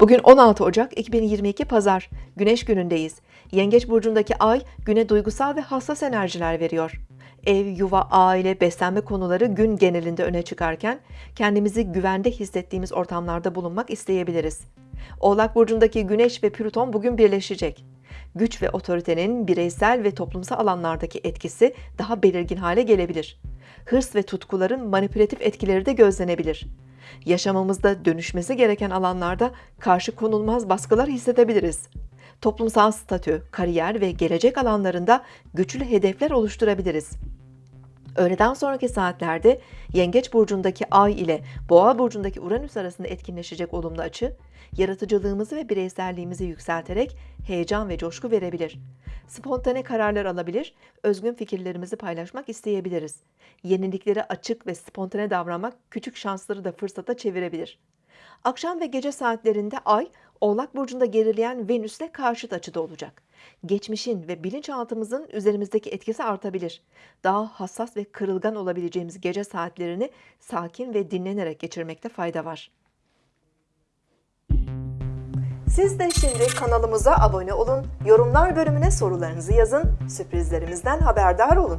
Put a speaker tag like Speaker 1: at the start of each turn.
Speaker 1: Bugün 16 Ocak 2022 Pazar. Güneş günündeyiz. Yengeç burcundaki ay güne duygusal ve hassas enerjiler veriyor. Ev, yuva, aile, beslenme konuları gün genelinde öne çıkarken kendimizi güvende hissettiğimiz ortamlarda bulunmak isteyebiliriz. Oğlak burcundaki Güneş ve Plüton bugün birleşecek. Güç ve otoritenin bireysel ve toplumsal alanlardaki etkisi daha belirgin hale gelebilir. Hırs ve tutkuların manipülatif etkileri de gözlenebilir. Yaşamımızda dönüşmesi gereken alanlarda karşı konulmaz baskılar hissedebiliriz. Toplumsal statü, kariyer ve gelecek alanlarında güçlü hedefler oluşturabiliriz. Öğleden sonraki saatlerde Yengeç burcundaki Ay ile Boğa burcundaki Uranüs arasında etkinleşecek olumlu açı, yaratıcılığımızı ve bireyselliğimizi yükselterek heyecan ve coşku verebilir. Spontane kararlar alabilir, özgün fikirlerimizi paylaşmak isteyebiliriz. Yeniliklere açık ve spontane davranmak küçük şansları da fırsata çevirebilir. Akşam ve gece saatlerinde Ay, Oğlak Burcu'nda gerileyen Venüs'le karşıt açıda olacak. Geçmişin ve bilinçaltımızın üzerimizdeki etkisi artabilir. Daha hassas ve kırılgan olabileceğimiz gece saatlerini sakin ve dinlenerek geçirmekte fayda var. Siz de şimdi kanalımıza abone olun, yorumlar bölümüne sorularınızı yazın, sürprizlerimizden haberdar olun.